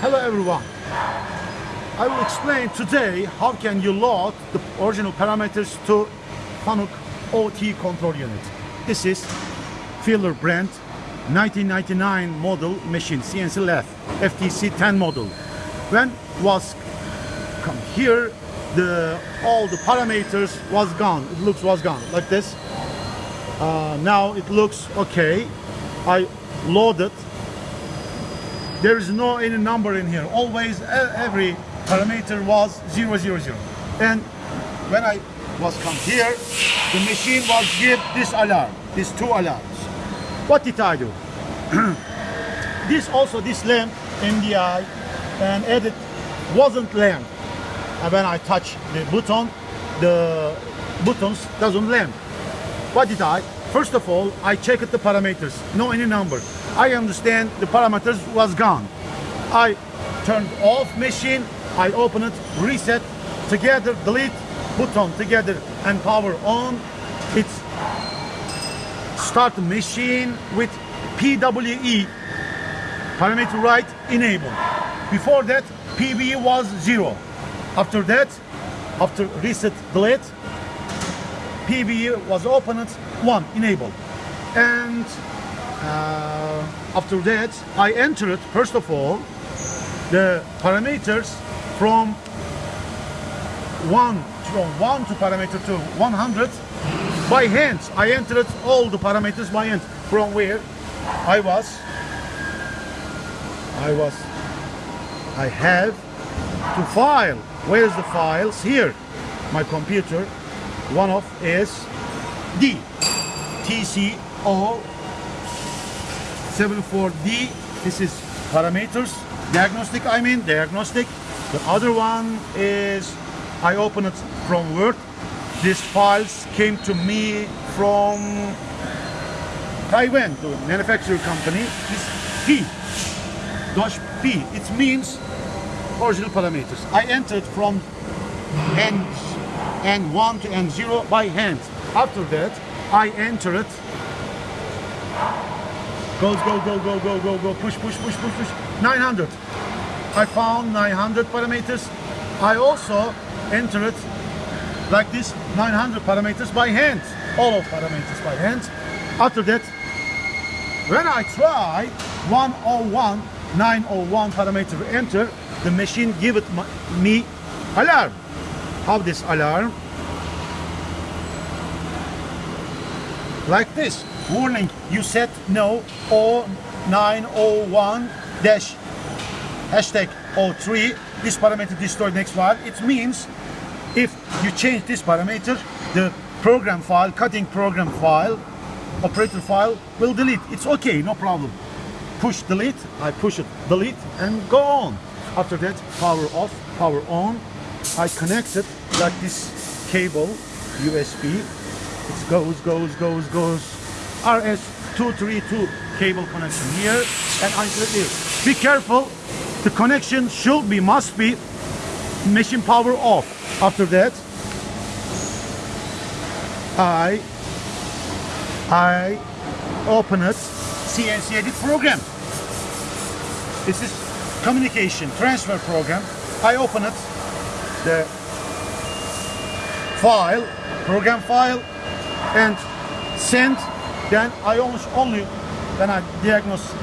Hello everyone. I will explain today how can you load the original parameters to Fanuc OT control unit. This is Feeler brand 1999 model machine CNC lathe FTC 10 model. When was come here the all the parameters was gone. It looks was gone like this. Uh, now it looks okay. I loaded there is no any number in here. Always every parameter was 000 and when I was come here the machine was give this alarm these two alarms. What did I do? This also this lamp MDI and edit wasn't lamp. And when I touch the button the buttons doesn't lamp. What did I? First of all I checked the parameters. No any number I understand the parameters was gone. I turned off machine, I open it, reset, together, delete, button together and power on. It's start machine with PWE, parameter right, enable. Before that, PWE was zero. After that, after reset, delete, PWE was opened, one, enable. And Uh, after that I entered first of all the parameters from one from one to parameter to 100 by hand I entered all the parameters by hand. From where? I was I was I have to file. Where's the files? Here. My computer one of is D TCO 74D this is parameters. Diagnostic I mean diagnostic. The other one is I open it from Word. These files came to me from Taiwan the manufacturer company. Is P. Dash P. It means original parameters. I entered from N N1 to N0 by hand. After that I entered Goes, go, go, go, go, go, go, push, push, push, push, push. 900. I found 900 parameters. I also entered like this 900 parameters by hand. All of parameters by hand. After that, when I try 101, 901 parameter enter, the machine give it me alarm. How this alarm? Like this. Warning. You said no. Or 901 dash hashtag 03 this parameter destroyed next file. It means if you change this parameter the program file cutting program file operator file will delete. It's okay. No problem. Push delete. I push it. Delete and go on. After that power off power on. I connect it like this cable USB it goes goes goes goes RS232 cable connection here and until here. Be careful, the connection should be, must be machine power off. After that, I, I open it, CNC edit program. This is communication transfer program. I open it, the file, program file, and send then I almost only when I diagnose